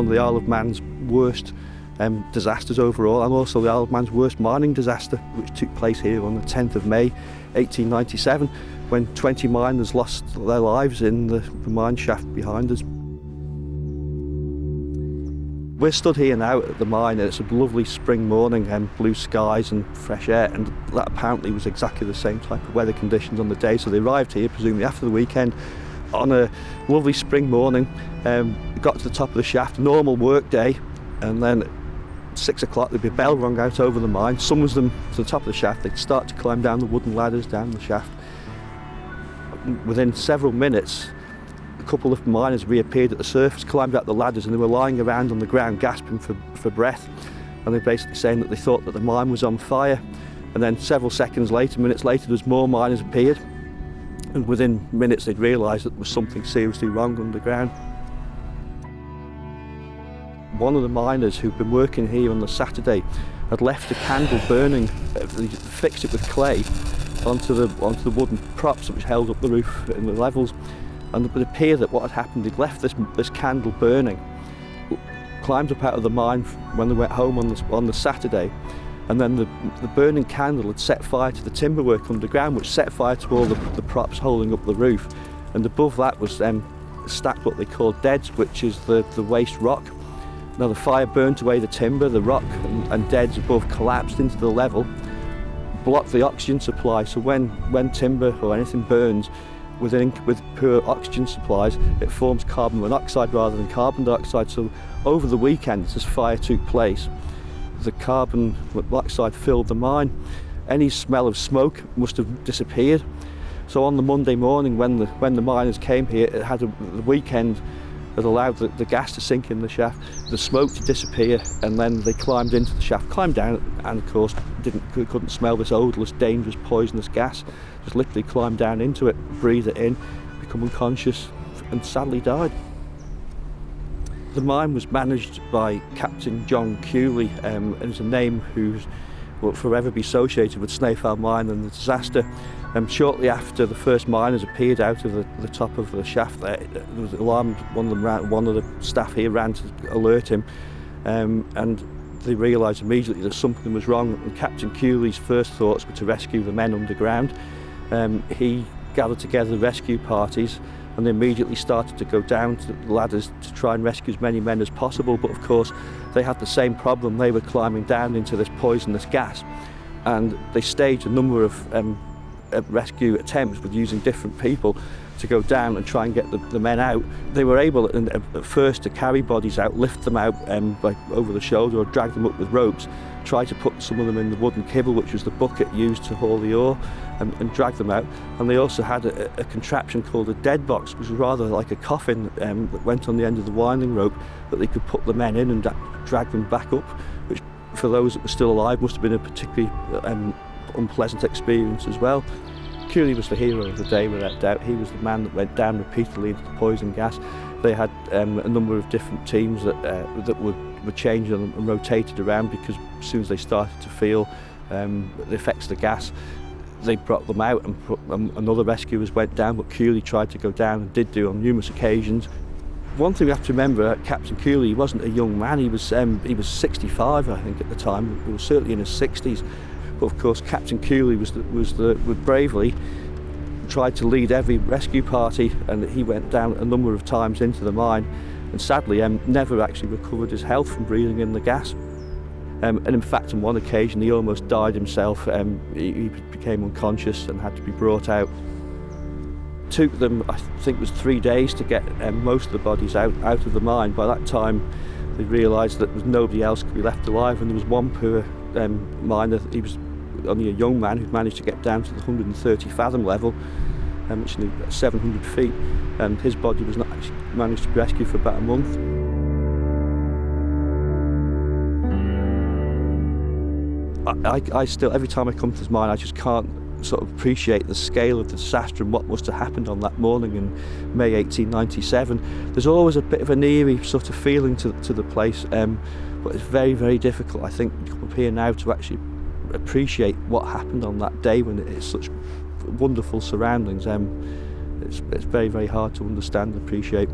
one of the Isle of Man's worst um, disasters overall and also the Isle of Man's worst mining disaster which took place here on the 10th of May 1897 when 20 miners lost their lives in the, the mine shaft behind us. We're stood here now at the mine and it's a lovely spring morning and blue skies and fresh air and that apparently was exactly the same type of weather conditions on the day so they arrived here presumably after the weekend on a lovely spring morning um, got to the top of the shaft normal work day and then six o'clock there'd be a bell rung out over the mine summons them to the top of the shaft they'd start to climb down the wooden ladders down the shaft within several minutes a couple of miners reappeared at the surface, climbed up the ladders and they were lying around on the ground gasping for, for breath. And they're basically saying that they thought that the mine was on fire. And then several seconds later, minutes later, there's more miners appeared. And within minutes, they'd realised that there was something seriously wrong underground. One of the miners who'd been working here on the Saturday had left a candle burning, uh, fixed it with clay onto the, onto the wooden props which held up the roof and the levels. And it would appear that what had happened, they'd left this, this candle burning, climbed up out of the mine when they went home on the, on the Saturday, and then the, the burning candle had set fire to the timber work underground, which set fire to all the, the props holding up the roof. And above that was um, stacked what they called deads, which is the, the waste rock. Now the fire burnt away the timber, the rock and, and deads above collapsed into the level, blocked the oxygen supply, so when, when timber or anything burns, with, with poor oxygen supplies, it forms carbon monoxide rather than carbon dioxide. So over the weekend, this fire took place, the carbon monoxide filled the mine. Any smell of smoke must have disappeared. So on the Monday morning, when the when the miners came here, it had a, the weekend that allowed the, the gas to sink in the shaft, the smoke to disappear, and then they climbed into the shaft, climbed down, and of course didn't couldn't smell this odorless, dangerous, poisonous gas. Just literally climbed down into it, breathed it in, become unconscious, and sadly died. The mine was managed by Captain John Cooley, um, and it's a name who's will forever be associated with Snaefell Mine and the disaster. Um, shortly after the first miners appeared out of the, the top of the shaft there, there was alarmed, one of, them ran, one of the staff here ran to alert him um, and they realised immediately that something was wrong and Captain Cooley's first thoughts were to rescue the men underground. Um, he gathered together the rescue parties and they immediately started to go down to the ladders to try and rescue as many men as possible. But of course, they had the same problem. They were climbing down into this poisonous gas and they staged a number of um, uh, rescue attempts with using different people to go down and try and get the, the men out. They were able at, first to carry bodies out, lift them out um, by, over the shoulder or drag them up with ropes, try to put some of them in the wooden kibble, which was the bucket used to haul the ore, and, and drag them out. And they also had a, a, contraption called a dead box, which was rather like a coffin um, that went on the end of the winding rope that they could put the men in and drag them back up, which for those that were still alive must have been a particularly um, unpleasant experience as well. Cooley was the hero of the day without doubt. He was the man that went down repeatedly into the poison gas. They had um, a number of different teams that, uh, that were, were changed and, and rotated around because as soon as they started to feel um, the effects of the gas, they brought them out and, put, um, and other rescuers went down, but Cooley tried to go down and did do on numerous occasions. One thing we have to remember, Captain Cooley, wasn't a young man, he was, um, he was 65 I think at the time, he was certainly in his 60s. But of course, Captain Cooley was the, was the bravely tried to lead every rescue party, and he went down a number of times into the mine, and sadly, um, never actually recovered his health from breathing in the gas. Um, and in fact, on one occasion, he almost died himself. Um, he, he became unconscious and had to be brought out. Took them, I think it was three days to get um, most of the bodies out, out of the mine. By that time, they realised that there was nobody else could be left alive, and there was one poor um, miner, he was only a young man who'd managed to get down to the 130 fathom level, um, which is 700 feet, and his body was not actually managed to be rescued for about a month. I, I, still, every time I come to this mine, I just can't sort of appreciate the scale of the disaster and what must have happened on that morning in May 1897. There's always a bit of an eerie sort of feeling to, to the place, um, but it's very, very difficult, I think, to come up here now to actually appreciate what happened on that day when it's such wonderful surroundings. Um, it's, it's very, very hard to understand and appreciate.